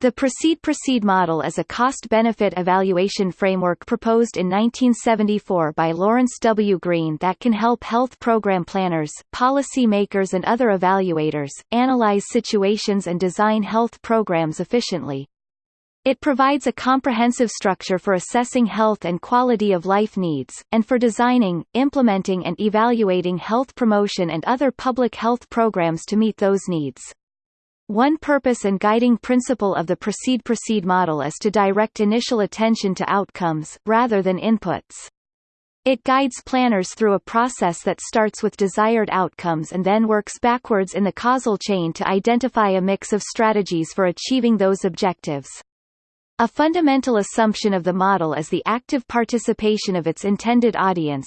The Precede-Proceed model is a cost-benefit evaluation framework proposed in 1974 by Lawrence W. Green that can help health program planners, policy makers and other evaluators, analyze situations and design health programs efficiently. It provides a comprehensive structure for assessing health and quality of life needs, and for designing, implementing and evaluating health promotion and other public health programs to meet those needs. One purpose and guiding principle of the Precede-Proceed model is to direct initial attention to outcomes, rather than inputs. It guides planners through a process that starts with desired outcomes and then works backwards in the causal chain to identify a mix of strategies for achieving those objectives. A fundamental assumption of the model is the active participation of its intended audience.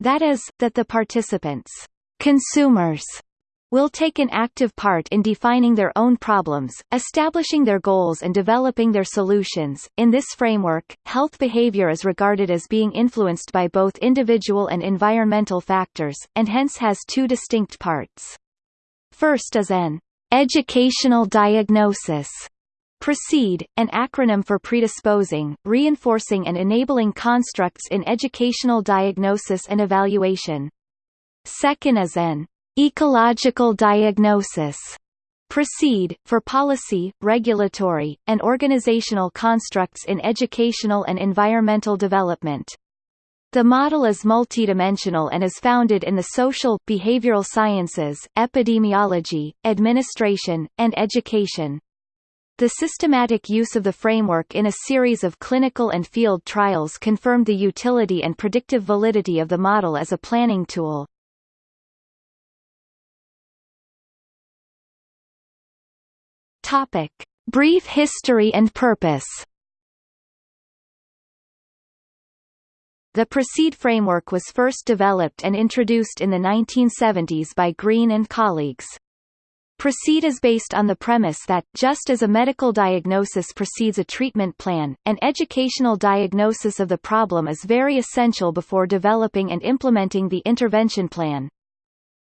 That is, that the participants consumers will take an active part in defining their own problems, establishing their goals and developing their solutions. In this framework, health behavior is regarded as being influenced by both individual and environmental factors, and hence has two distinct parts. First is an educational diagnosis. Precede, an acronym for predisposing, reinforcing and enabling constructs in educational diagnosis and evaluation. Second is an Ecological diagnosis proceed, for policy, regulatory, and organizational constructs in educational and environmental development. The model is multidimensional and is founded in the social, behavioral sciences, epidemiology, administration, and education. The systematic use of the framework in a series of clinical and field trials confirmed the utility and predictive validity of the model as a planning tool. Topic: Brief history and purpose. The Precede framework was first developed and introduced in the 1970s by Green and colleagues. Precede is based on the premise that, just as a medical diagnosis precedes a treatment plan, an educational diagnosis of the problem is very essential before developing and implementing the intervention plan.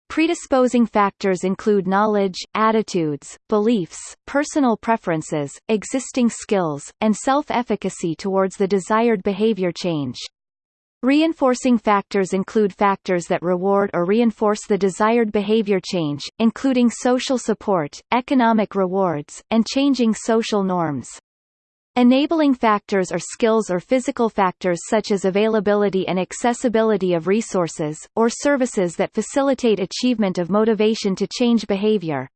Predisposing factors include knowledge, attitudes, beliefs, personal preferences, existing skills, and self-efficacy towards the desired behavior change. Reinforcing factors include factors that reward or reinforce the desired behavior change, including social support, economic rewards, and changing social norms. Enabling factors are skills or physical factors such as availability and accessibility of resources, or services that facilitate achievement of motivation to change behavior.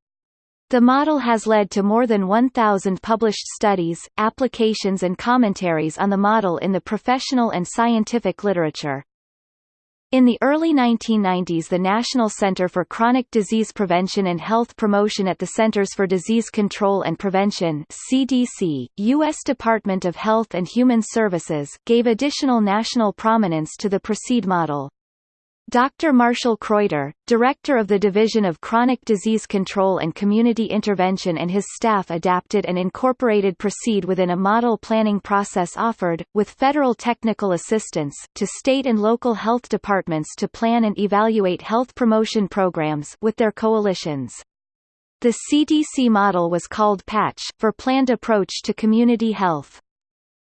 The model has led to more than 1,000 published studies, applications and commentaries on the model in the professional and scientific literature. In the early 1990s the National Center for Chronic Disease Prevention and Health Promotion at the Centers for Disease Control and Prevention CDC, U.S. Department of Health and Human Services gave additional national prominence to the PRECEDE model. Dr. Marshall Kreuter, director of the Division of Chronic Disease Control and Community Intervention and his staff adapted and incorporated PRECEDE within a model planning process offered, with federal technical assistance, to state and local health departments to plan and evaluate health promotion programs with their coalitions. The CDC model was called PATCH, for Planned Approach to Community Health.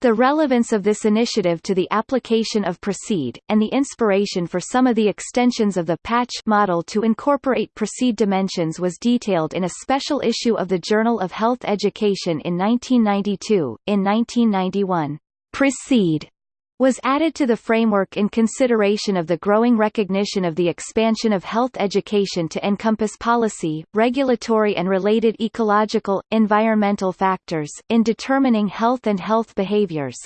The relevance of this initiative to the application of PRECEDE, and the inspiration for some of the extensions of the PATCH model to incorporate PROCEED dimensions was detailed in a special issue of the Journal of Health Education in 1992. In 1991, PROCEED was added to the framework in consideration of the growing recognition of the expansion of health education to encompass policy, regulatory and related ecological, environmental factors, in determining health and health behaviors.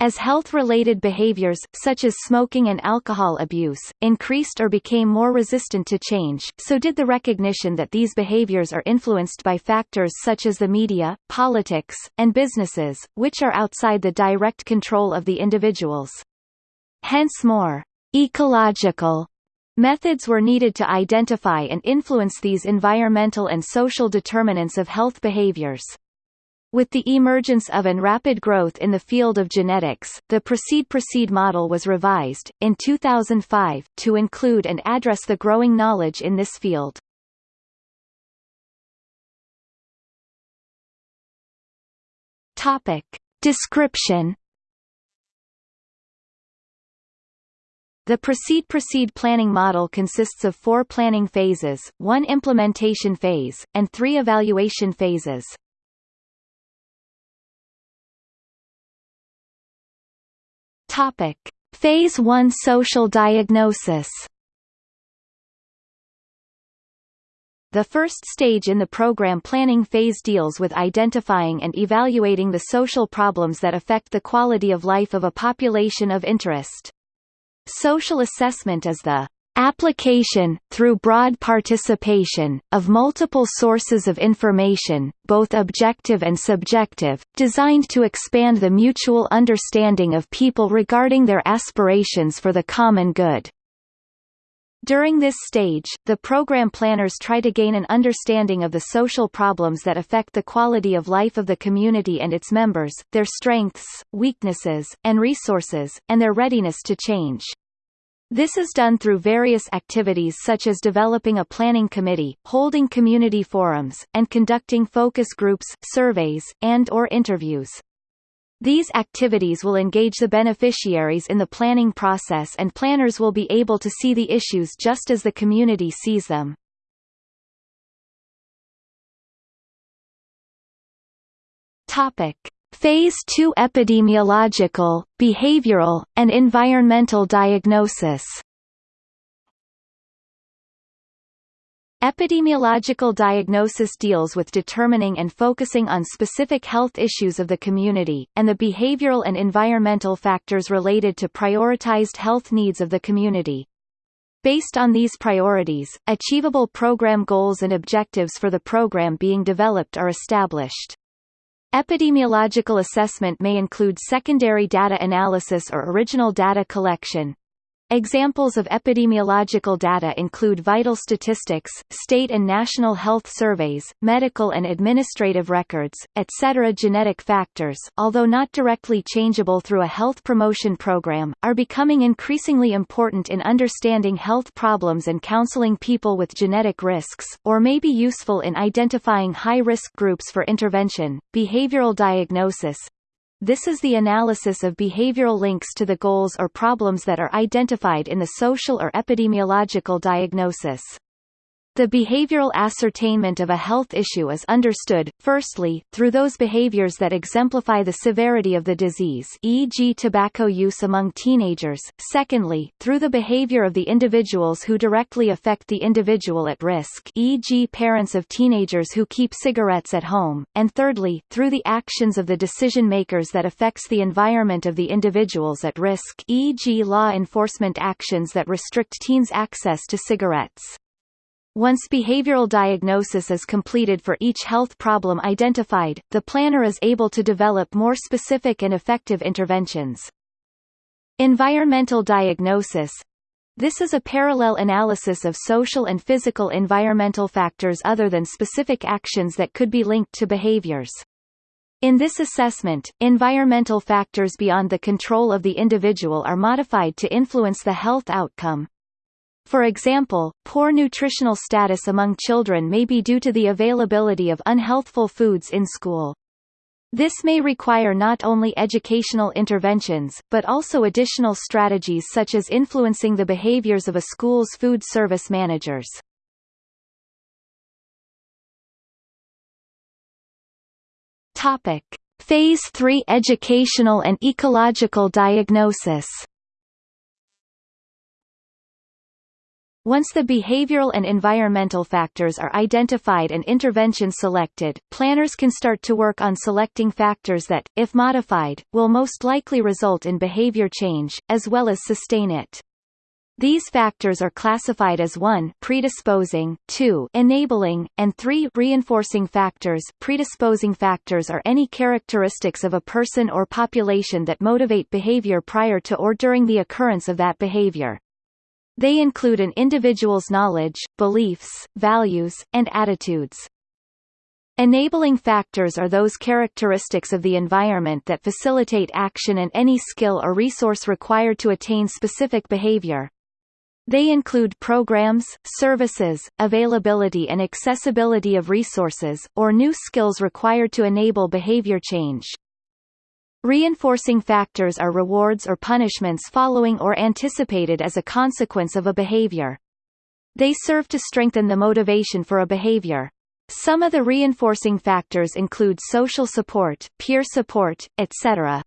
As health-related behaviors, such as smoking and alcohol abuse, increased or became more resistant to change, so did the recognition that these behaviors are influenced by factors such as the media, politics, and businesses, which are outside the direct control of the individuals. Hence more ecological methods were needed to identify and influence these environmental and social determinants of health behaviors. With the emergence of and rapid growth in the field of genetics, the Precede-Proceed model was revised, in 2005, to include and address the growing knowledge in this field. Topic. Description The Precede-Proceed planning model consists of four planning phases, one implementation phase, and three evaluation phases. Topic. Phase 1 Social diagnosis The first stage in the program planning phase deals with identifying and evaluating the social problems that affect the quality of life of a population of interest. Social assessment is the application, through broad participation, of multiple sources of information, both objective and subjective, designed to expand the mutual understanding of people regarding their aspirations for the common good. During this stage, the program planners try to gain an understanding of the social problems that affect the quality of life of the community and its members, their strengths, weaknesses, and resources, and their readiness to change. This is done through various activities such as developing a planning committee, holding community forums, and conducting focus groups, surveys, and or interviews. These activities will engage the beneficiaries in the planning process and planners will be able to see the issues just as the community sees them. Topic. Phase 2 Epidemiological, behavioral, and environmental diagnosis Epidemiological diagnosis deals with determining and focusing on specific health issues of the community, and the behavioral and environmental factors related to prioritized health needs of the community. Based on these priorities, achievable program goals and objectives for the program being developed are established. Epidemiological assessment may include secondary data analysis or original data collection, Examples of epidemiological data include vital statistics, state and national health surveys, medical and administrative records, etc. Genetic factors, although not directly changeable through a health promotion program, are becoming increasingly important in understanding health problems and counseling people with genetic risks, or may be useful in identifying high-risk groups for intervention. Behavioral diagnosis, this is the analysis of behavioral links to the goals or problems that are identified in the social or epidemiological diagnosis. The behavioral ascertainment of a health issue is understood, firstly, through those behaviors that exemplify the severity of the disease e.g. tobacco use among teenagers, secondly, through the behavior of the individuals who directly affect the individual at risk e.g. parents of teenagers who keep cigarettes at home, and thirdly, through the actions of the decision-makers that affects the environment of the individuals at risk e.g. law enforcement actions that restrict teens' access to cigarettes. Once behavioral diagnosis is completed for each health problem identified, the planner is able to develop more specific and effective interventions. Environmental diagnosis this is a parallel analysis of social and physical environmental factors other than specific actions that could be linked to behaviors. In this assessment, environmental factors beyond the control of the individual are modified to influence the health outcome. For example, poor nutritional status among children may be due to the availability of unhealthful foods in school. This may require not only educational interventions, but also additional strategies such as influencing the behaviors of a school's food service managers. Topic. Phase 3 Educational and ecological diagnosis Once the behavioral and environmental factors are identified and interventions selected, planners can start to work on selecting factors that, if modified, will most likely result in behavior change, as well as sustain it. These factors are classified as 1 predisposing, 2 enabling, and 3 reinforcing factors. Predisposing factors are any characteristics of a person or population that motivate behavior prior to or during the occurrence of that behavior. They include an individual's knowledge, beliefs, values, and attitudes. Enabling factors are those characteristics of the environment that facilitate action and any skill or resource required to attain specific behavior. They include programs, services, availability and accessibility of resources, or new skills required to enable behavior change. Reinforcing factors are rewards or punishments following or anticipated as a consequence of a behavior. They serve to strengthen the motivation for a behavior. Some of the reinforcing factors include social support, peer support, etc.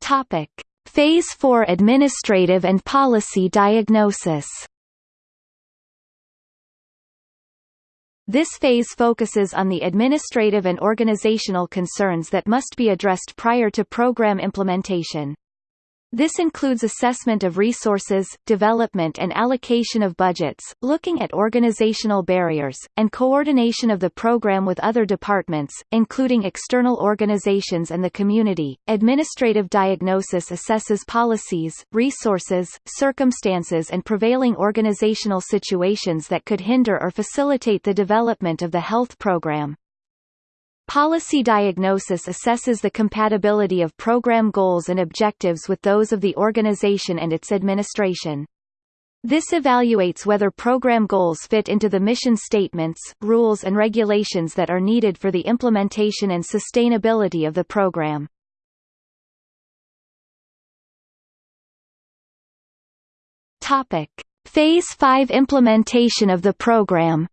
Topic: Phase 4 Administrative and Policy Diagnosis This phase focuses on the administrative and organizational concerns that must be addressed prior to program implementation. This includes assessment of resources, development and allocation of budgets, looking at organizational barriers, and coordination of the program with other departments, including external organizations and the community. Administrative diagnosis assesses policies, resources, circumstances and prevailing organizational situations that could hinder or facilitate the development of the health program. Policy diagnosis assesses the compatibility of program goals and objectives with those of the organization and its administration. This evaluates whether program goals fit into the mission statements, rules and regulations that are needed for the implementation and sustainability of the program. Topic: Phase 5 implementation of the program.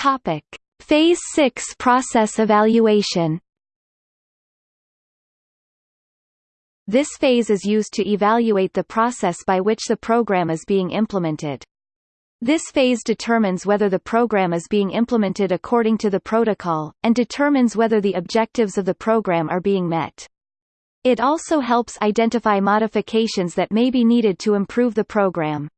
Topic: Phase 6 process evaluation. This phase is used to evaluate the process by which the program is being implemented. This phase determines whether the program is being implemented according to the protocol, and determines whether the objectives of the program are being met. It also helps identify modifications that may be needed to improve the program.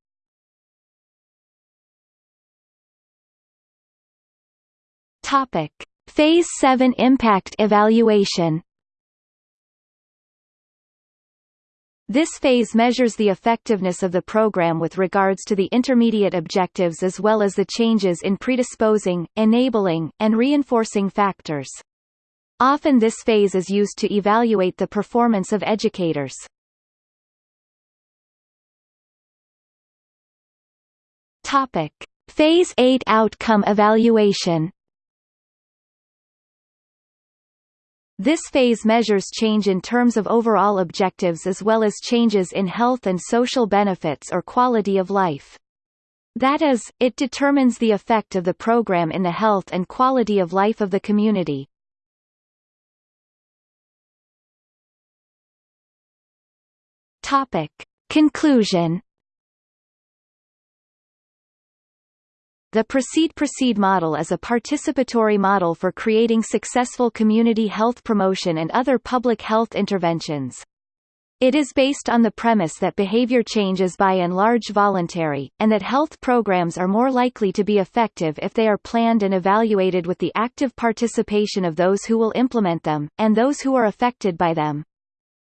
Topic: Phase 7 Impact Evaluation This phase measures the effectiveness of the program with regards to the intermediate objectives as well as the changes in predisposing, enabling, and reinforcing factors. Often this phase is used to evaluate the performance of educators. Topic: Phase 8 Outcome Evaluation This phase measures change in terms of overall objectives as well as changes in health and social benefits or quality of life. That is, it determines the effect of the program in the health and quality of life of the community. Topic. Conclusion The Precede-Proceed model is a participatory model for creating successful community health promotion and other public health interventions. It is based on the premise that behavior change is by and large voluntary, and that health programs are more likely to be effective if they are planned and evaluated with the active participation of those who will implement them, and those who are affected by them.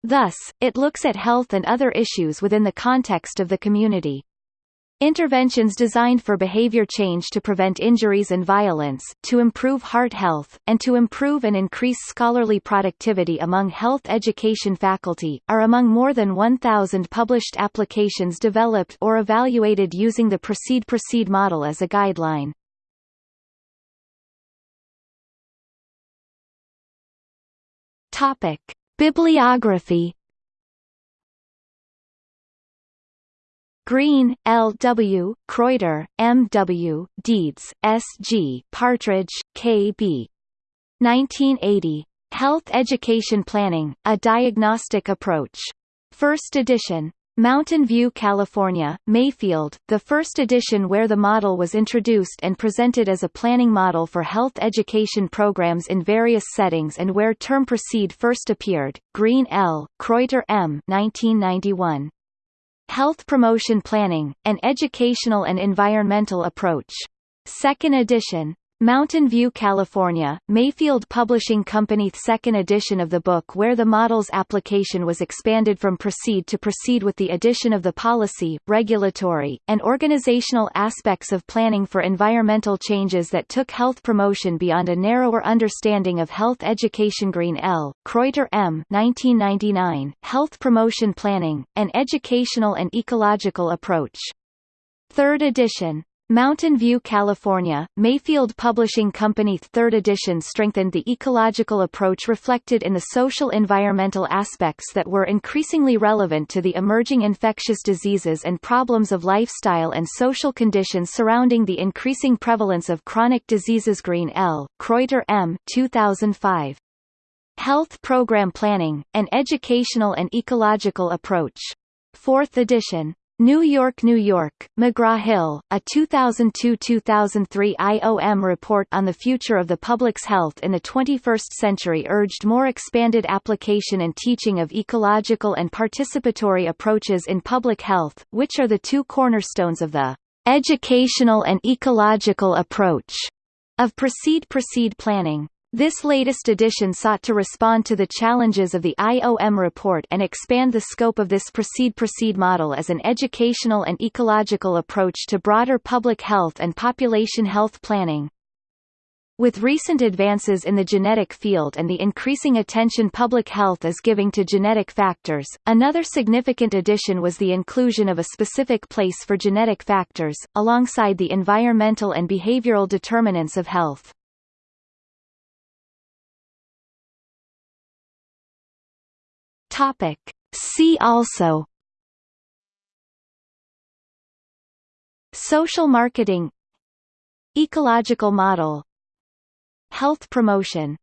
Thus, it looks at health and other issues within the context of the community. Interventions designed for behavior change to prevent injuries and violence, to improve heart health, and to improve and increase scholarly productivity among health education faculty, are among more than 1,000 published applications developed or evaluated using the Precede-Proceed model as a guideline. Topic. Bibliography Green, L. W., Kreuter, M. W., Deeds, S. G., Partridge, K. B. 1980. Health Education Planning, A Diagnostic Approach. First edition. Mountain View, California, Mayfield, the first edition where the model was introduced and presented as a planning model for health education programs in various settings and where term precede first appeared, Green L., Kreuter M. 1991. Health Promotion Planning, An Educational and Environmental Approach. Second edition. Mountain View, California, Mayfield Publishing Company second edition of the book where the model's application was expanded from precede to proceed with the addition of the policy, regulatory, and organizational aspects of planning for environmental changes that took health promotion beyond a narrower understanding of health education Green L. Kreuter M. 1999, Health Promotion Planning, an Educational and Ecological Approach. Third edition, Mountain View, California, Mayfield Publishing Company third edition strengthened the ecological approach reflected in the social environmental aspects that were increasingly relevant to the emerging infectious diseases and problems of lifestyle and social conditions surrounding the increasing prevalence of chronic diseases Green L. Kreuter M. 2005. Health Program Planning, an Educational and Ecological Approach. Fourth edition. New York, New York, McGraw-Hill, a 2002-2003 IOM report on the future of the public's health in the 21st century urged more expanded application and teaching of ecological and participatory approaches in public health, which are the two cornerstones of the educational and ecological approach of Precede Proceed planning. This latest edition sought to respond to the challenges of the IOM report and expand the scope of this precede-proceed model as an educational and ecological approach to broader public health and population health planning. With recent advances in the genetic field and the increasing attention public health is giving to genetic factors, another significant addition was the inclusion of a specific place for genetic factors, alongside the environmental and behavioral determinants of health. Topic. See also. Social marketing. Ecological model. Health promotion